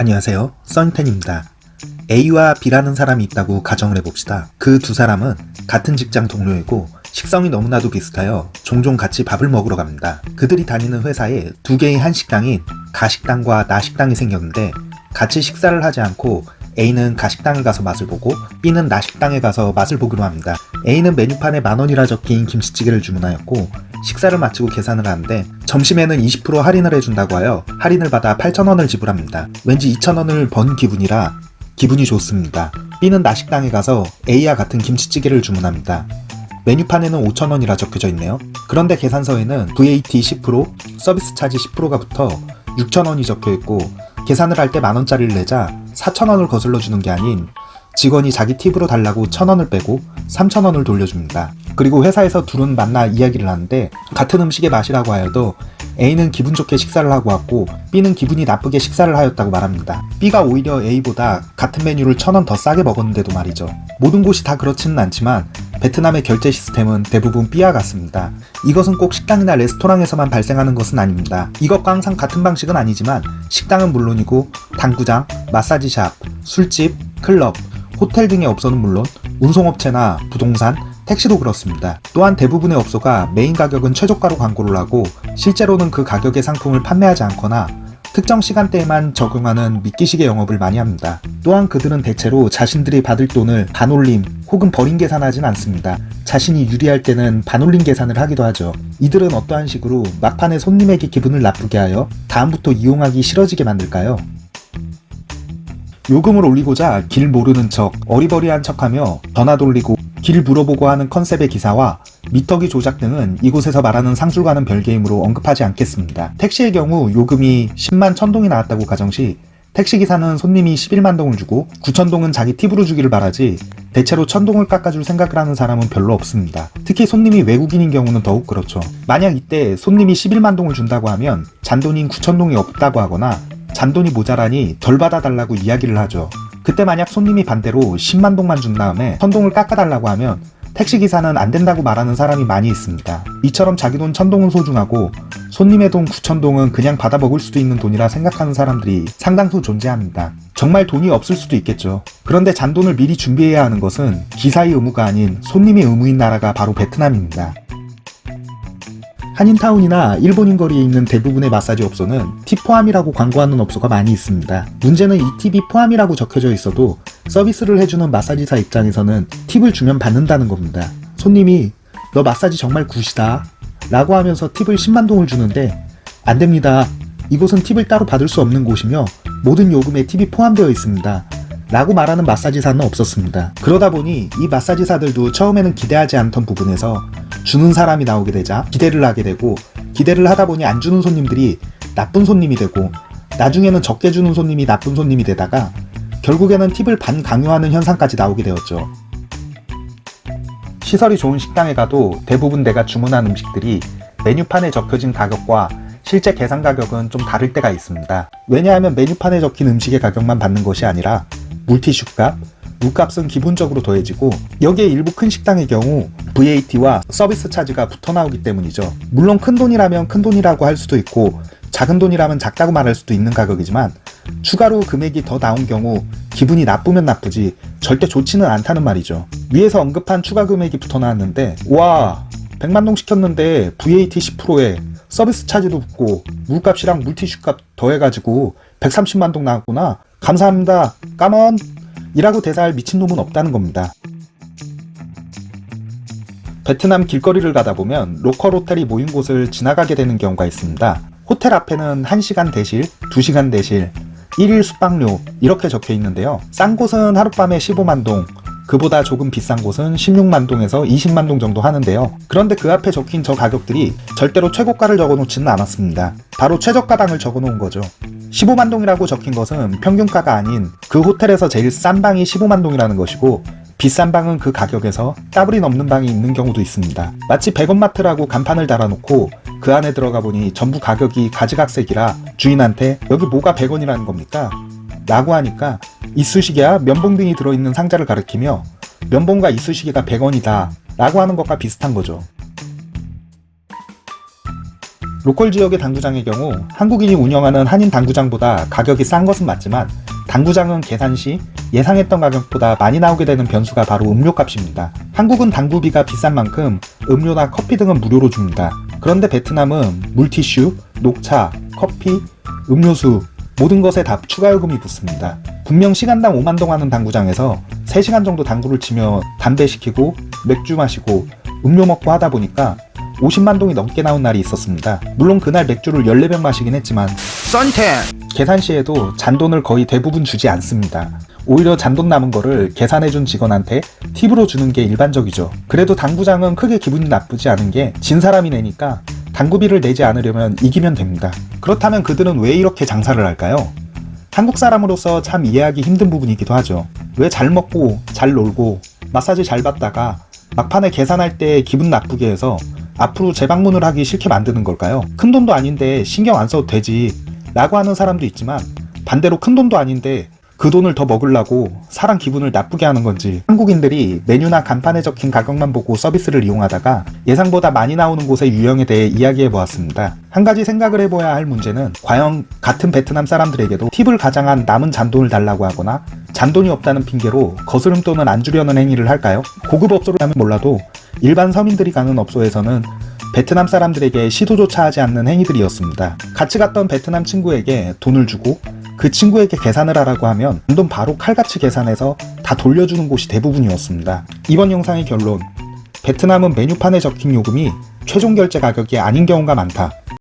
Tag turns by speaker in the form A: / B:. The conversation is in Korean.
A: 안녕하세요. 써니텐입니다. A와 B라는 사람이 있다고 가정을 해봅시다. 그 두 사람은 같은 직장 동료이고 식성이 너무나도 비슷하여 종종 같이 밥을 먹으러 갑니다. 그들이 다니는 회사에 두 개의 한식당인 가식당과 나식당이 생겼는데 같이 식사를 하지 않고 A는 가식당에 가서 맛을 보고 B는 나식당에 가서 맛을 보기로 합니다. A는 메뉴판에 만원이라 적힌 김치찌개를 주문하였고 식사를 마치고 계산을 하는데 점심에는 20% 할인을 해준다고 하여 할인을 받아 8,000원을 지불합니다. 왠지 2,000원을 번 기분이라 기분이 좋습니다. B는 나식당에 가서 A와 같은 김치찌개를 주문합니다. 메뉴판에는 5,000원이라 적혀져 있네요. 그런데 계산서에는 VAT 10%, 서비스 차지 10%가 붙어 6,000원이 적혀있고 계산을 할 때 만원짜리를 내자 4천원을 거슬러 주는 게 아닌 직원이 자기 팁으로 달라고 천원을 빼고 3천원을 돌려줍니다. 그리고 회사에서 둘은 만나 이야기를 하는데 같은 음식의 맛이라고 하여도 A는 기분 좋게 식사를 하고 왔고 B는 기분이 나쁘게 식사를 하였다고 말합니다. B가 오히려 A보다 같은 메뉴를 천 원 더 싸게 먹었는데도 말이죠. 모든 곳이 다 그렇지는 않지만 베트남의 결제 시스템은 대부분 B와 같습니다. 이것은 꼭 식당이나 레스토랑에서만 발생하는 것은 아닙니다. 이것과 항상 같은 방식은 아니지만 식당은 물론이고 당구장, 마사지샵, 술집, 클럽, 호텔 등의 업소는 물론 운송업체나 부동산, 택시도 그렇습니다. 또한 대부분의 업소가 메인 가격은 최저가로 광고를 하고 실제로는 그 가격의 상품을 판매하지 않거나 특정 시간대에만 적용하는 미끼식의 영업을 많이 합니다. 또한 그들은 대체로 자신들이 받을 돈을 반올림 혹은 버린 계산하진 않습니다. 자신이 유리할 때는 반올림 계산을 하기도 하죠. 이들은 어떠한 식으로 막판에 손님에게 기분을 나쁘게 하여 다음부터 이용하기 싫어지게 만들까요? 요금을 올리고자 길 모르는 척 어리버리한 척하며 전화 돌리고 길 물어보고 하는 컨셉의 기사와 미터기 조작 등은 이곳에서 말하는 상술과는 별개이므로 언급하지 않겠습니다. 택시의 경우 요금이 10만 천동이 나왔다고 가정시 택시기사는 손님이 11만 동을 주고 9천 동은 자기 팁으로 주기를 바라지 대체로 천 동을 깎아줄 생각을 하는 사람은 별로 없습니다. 특히 손님이 외국인인 경우는 더욱 그렇죠. 만약 이때 손님이 11만 동을 준다고 하면 잔돈인 9천 동이 없다고 하거나 잔돈이 모자라니 덜 받아달라고 이야기를 하죠. 그때 만약 손님이 반대로 10만 동만 준 다음에 천동을 깎아달라고 하면 택시기사는 안 된다고 말하는 사람이 많이 있습니다. 이처럼 자기 돈 천동은 소중하고 손님의 돈 9천동은 그냥 받아먹을 수도 있는 돈이라 생각하는 사람들이 상당수 존재합니다. 정말 돈이 없을 수도 있겠죠. 그런데 잔돈을 미리 준비해야 하는 것은 기사의 의무가 아닌 손님의 의무인 나라가 바로 베트남입니다. 한인타운이나 일본인 거리에 있는 대부분의 마사지 업소는 팁 포함이라고 광고하는 업소가 많이 있습니다. 문제는 이 팁이 포함이라고 적혀져 있어도 서비스를 해주는 마사지사 입장에서는 팁을 주면 받는다는 겁니다. 손님이 너 마사지 정말 굿이다 라고 하면서 팁을 10만동을 주는데 안됩니다. 이곳은 팁을 따로 받을 수 없는 곳이며 모든 요금에 팁이 포함되어 있습니다. 라고 말하는 마사지사는 없었습니다. 그러다 보니 이 마사지사들도 처음에는 기대하지 않던 부분에서 주는 사람이 나오게 되자 기대를 하게 되고 기대를 하다 보니 안 주는 손님들이 나쁜 손님이 되고 나중에는 적게 주는 손님이 나쁜 손님이 되다가 결국에는 팁을 반 강요하는 현상까지 나오게 되었죠. 시설이 좋은 식당에 가도 대부분 내가 주문한 음식들이 메뉴판에 적혀진 가격과 실제 계산 가격은 좀 다를 때가 있습니다. 왜냐하면 메뉴판에 적힌 음식의 가격만 받는 것이 아니라 물티슈값, 물값은 기본적으로 더해지고 여기에 일부 큰 식당의 경우 VAT와 서비스 차지가 붙어 나오기 때문이죠. 물론 큰 돈이라면 큰 돈이라고 할 수도 있고 작은 돈이라면 작다고 말할 수도 있는 가격이지만 추가로 금액이 더 나온 경우 기분이 나쁘면 나쁘지 절대 좋지는 않다는 말이죠. 위에서 언급한 추가 금액이 붙어 나왔는데 와 100만동 시켰는데 VAT 10%에 서비스 차지도 붙고 물값이랑 물티슈값 더해가지고 130만동 나왔구나 감사합니다 까먼 이라고 대사할 미친놈은 없다는 겁니다. 베트남 길거리를 가다 보면 로컬 호텔이 모인 곳을 지나가게 되는 경우가 있습니다. 호텔 앞에는 1시간 대실, 2시간 대실, 1일 숙박료 이렇게 적혀 있는데요. 싼 곳은 하룻밤에 15만동, 그보다 조금 비싼 곳은 16만동에서 20만동 정도 하는데요. 그런데 그 앞에 적힌 저 가격들이 절대로 최고가를 적어놓지는 않았습니다. 바로 최저가당을 적어놓은 거죠. 15만동이라고 적힌 것은 평균가가 아닌 그 호텔에서 제일 싼 방이 15만동이라는 것이고 비싼 방은 그 가격에서 더블이 넘는 방이 있는 경우도 있습니다. 마치 100원마트라고 간판을 달아놓고 그 안에 들어가 보니 전부 가격이 가지각색이라 주인한테 여기 뭐가 100원이라는 겁니까? 라고 하니까 이쑤시개와 면봉 등이 들어있는 상자를 가리키며 면봉과 이쑤시개가 100원이다 라고 하는 것과 비슷한 거죠. 로컬 지역의 당구장의 경우 한국인이 운영하는 한인 당구장보다 가격이 싼 것은 맞지만 당구장은 계산 시 예상했던 가격보다 많이 나오게 되는 변수가 바로 음료값입니다. 한국은 당구비가 비싼 만큼 음료나 커피 등은 무료로 줍니다. 그런데 베트남은 물티슈, 녹차, 커피, 음료수 모든 것에 다 추가 요금이 붙습니다. 분명 시간당 5만 동 하는 당구장에서 3시간 정도 당구를 치며 담배 시키고 맥주 마시고 음료 먹고 하다 보니까 50만 동이 넘게 나온 날이 있었습니다. 물론 그날 맥주를 14병 마시긴 했지만
B: 썬텐
A: 계산 시에도 잔돈을 거의 대부분 주지 않습니다. 오히려 잔돈 남은 거를 계산해준 직원한테 팁으로 주는 게 일반적이죠. 그래도 당구장은 크게 기분이 나쁘지 않은 게 진 사람이 내니까 당구비를 내지 않으려면 이기면 됩니다. 그렇다면 그들은 왜 이렇게 장사를 할까요? 한국 사람으로서 참 이해하기 힘든 부분이기도 하죠. 왜 잘 먹고 잘 놀고 마사지 잘 받다가 막판에 계산할 때 기분 나쁘게 해서 앞으로 재방문을 하기 싫게 만드는 걸까요? 큰 돈도 아닌데 신경 안 써도 되지 라고 하는 사람도 있지만 반대로 큰 돈도 아닌데 그 돈을 더 먹으려고 사람 기분을 나쁘게 하는 건지 한국인들이 메뉴나 간판에 적힌 가격만 보고 서비스를 이용하다가 예상보다 많이 나오는 곳의 유형에 대해 이야기해 보았습니다. 한 가지 생각을 해봐야 할 문제는 과연 같은 베트남 사람들에게도 팁을 가장한 남은 잔돈을 달라고 하거나 잔돈이 없다는 핑계로 거스름 돈을 안 주려는 행위를 할까요? 고급 업소라면 몰라도 일반 서민들이 가는 업소에서는 베트남 사람들에게 시도조차 하지 않는 행위들이었습니다. 같이 갔던 베트남 친구에게 돈을 주고 그 친구에게 계산을 하라고 하면 돈 바로 칼같이 계산해서 다 돌려주는 곳이 대부분이었습니다. 이번 영상의 결론 베트남은 메뉴판에 적힌 요금이 최종 결제 가격이 아닌 경우가 많다.